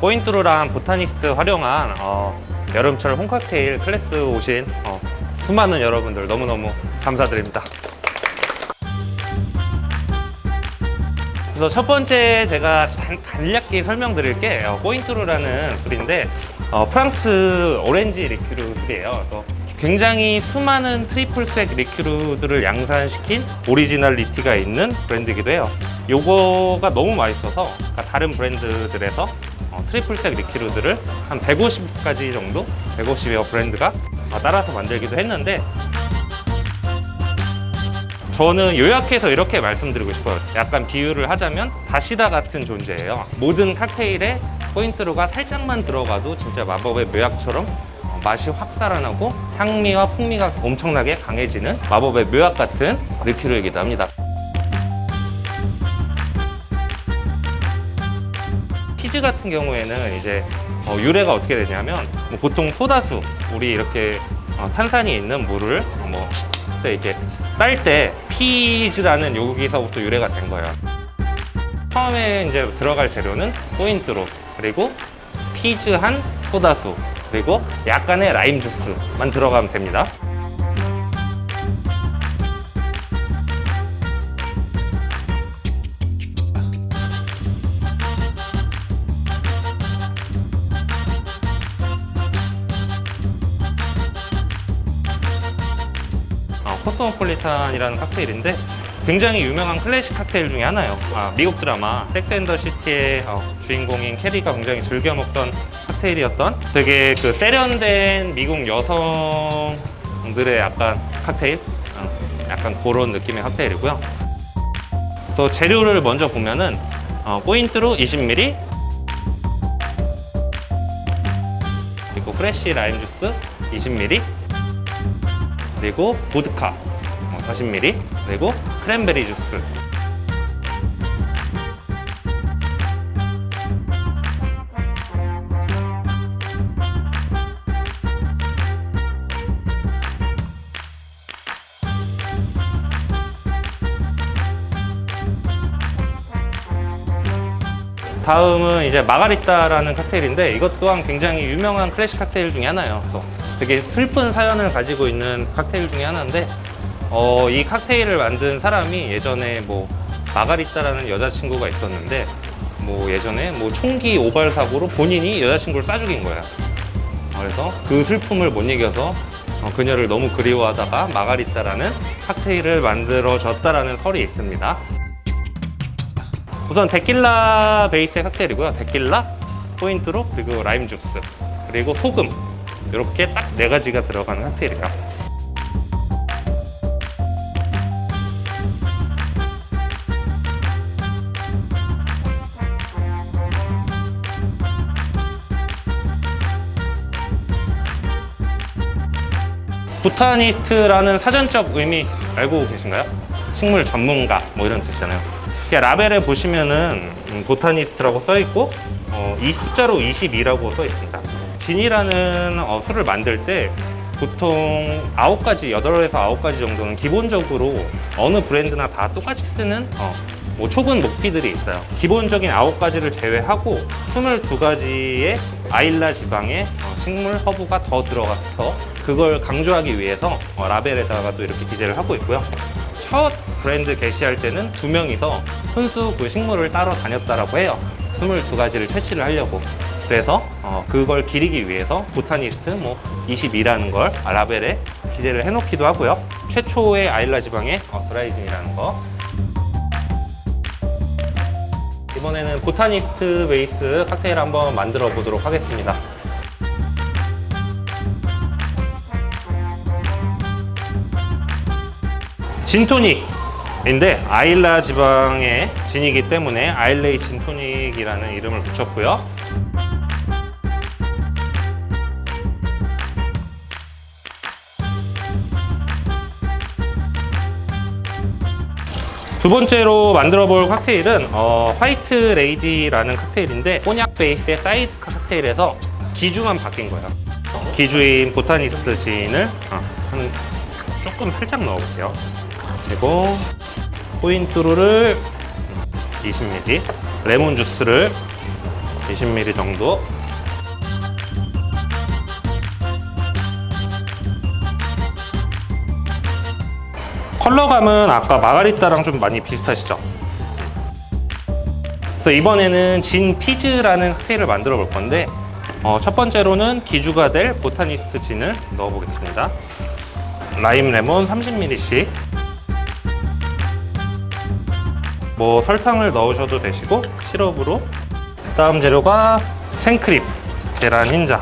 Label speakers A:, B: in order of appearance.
A: Cointreau랑 Botanist 활용한 어, 여름철 홈칵테일 클래스 오신 어, 수많은 여러분들 너무너무 감사드립니다. 그래서 첫 번째 제가 간- 간략히 설명드릴 게 어, Cointreau라는 술인데 어, 프랑스 오렌지 리큐르 술이에요. 그래서 굉장히 수많은 triple sec 리큐르들을 양산시킨 originality가 있는 브랜드이기도 해요. 요거가 너무 맛있어서 그러니까 다른 브랜드들에서 어, 트리플색 리큐르들을 한 150가지 정도, 150여 브랜드가 어, 따라서 만들기도 했는데 저는 요약해서 이렇게 말씀드리고 싶어요. 약간 비유를 하자면 다시다 같은 존재예요. 모든 칵테일에 포인트로가 살짝만 들어가도 진짜 마법의 묘약처럼 어, 맛이 확 살아나고 향미와 풍미가 엄청나게 강해지는 마법의 묘약 같은 리큐르이기도 합니다. 피즈 같은 경우에는 이제 어, 유래가 어떻게 되냐면 뭐 보통 소다수 우리 이렇게 어, 탄산이 있는 물을 어, 뭐 이제 딸때 피즈라는 여기서부터 유래가 된 거예요. 처음에 이제 들어갈 재료는 포인트로 그리고 피즈한 소다수 그리고 약간의 라임 주스만 들어가면 됩니다. 어, 코스모폴리탄이라는 칵테일인데 굉장히 유명한 클래식 칵테일 중에 하나예요. 아, 미국 드라마 섹스 앤더 시티의 어, 주인공인 캐리가 굉장히 즐겨 먹던 칵테일이었던 되게 그 세련된 미국 여성들의 약간 칵테일, 어, 약간 그런 느낌의 칵테일이고요. 또 재료를 먼저 보면은 어, Cointreau 20ml 그리고 프레쉬 라임 주스 20ml 그리고 보드카 어, 40ml 그리고 크랜베리 주스 다음은 이제 마가리타라는 칵테일인데 이것 또한 굉장히 유명한 클래식 칵테일 중에 하나예요. 또 되게 슬픈 사연을 가지고 있는 칵테일 중에 하나인데 어, 이 칵테일을 만든 사람이 예전에 뭐 마가리타라는 여자친구가 있었는데 뭐 예전에 뭐 총기 오발 사고로 본인이 여자친구를 쏴 죽인 거야. 그래서 그 슬픔을 못 이겨서 어, 그녀를 너무 그리워하다가 마가리타라는 칵테일을 만들어졌다라는 설이 있습니다. 우선 데킬라 베이스의 칵테일이고요. 데킬라, 포인트로, 그리고 라임 주스, 그리고 소금 이렇게 딱 네 가지가 들어가는 칵테일이에요. 보타니스트라는 사전적 의미 알고 계신가요? 식물 전문가 뭐 이런 뜻이잖아요. 이렇게 라벨에 보시면은 음, 보타니스트라고 써 있고 어, 이 숫자로 22라고 써 있습니다. 진이라는 어, 술을 만들 때 보통 9가지, 8에서 9가지 정도는 기본적으로 어느 브랜드나 다 똑같이 쓰는 어, 뭐 촉은 목피들이 있어요. 기본적인 9가지를 제외하고 22가지의 아일라 지방의 어, 식물 허브가 더 들어가서 그걸 강조하기 위해서 어, 라벨에다가 또 이렇게 기재를 하고 있고요. 첫 브랜드 개시할 때는 두 명이서 순수 그 식물을 따러 다녔다라고 해요. 22가지를 채취를 하려고. 그래서 어, 그걸 기리기 위해서 Botanist 뭐 22라는 걸 라벨에 기재를 해놓기도 하고요. 최초의 아일라 지방의 어, 드라이진이라는 거. 이번에는 Botanist 베이스 칵테일 한번 만들어 보도록 하겠습니다. 진토닉인데 아일라 지방의 진이기 때문에 Islay 진토닉이라는 이름을 붙였고요. 두 번째로 만들어 볼 칵테일은 어, White Lady라는 칵테일인데 꼬냑 베이스의 사이드 칵테일에서 기주만 바뀐 거예요. 기주인 보타니스트 진을 어, 한 조금 살짝 넣어볼게요. 그리고 포인트로를 20ml, 레몬 주스를 20ml 정도. 컬러감은 아까 마가리타랑 좀 많이 비슷하시죠? 그래서 이번에는 진 피즈라는 칵테일을 만들어 볼 건데 어, 첫 번째로는 기주가 될 보타니스트 진을 넣어 보겠습니다. 라임 레몬 30ml씩 뭐 설탕을 넣으셔도 되시고 시럽으로. 다음 재료가 생크림 계란 흰자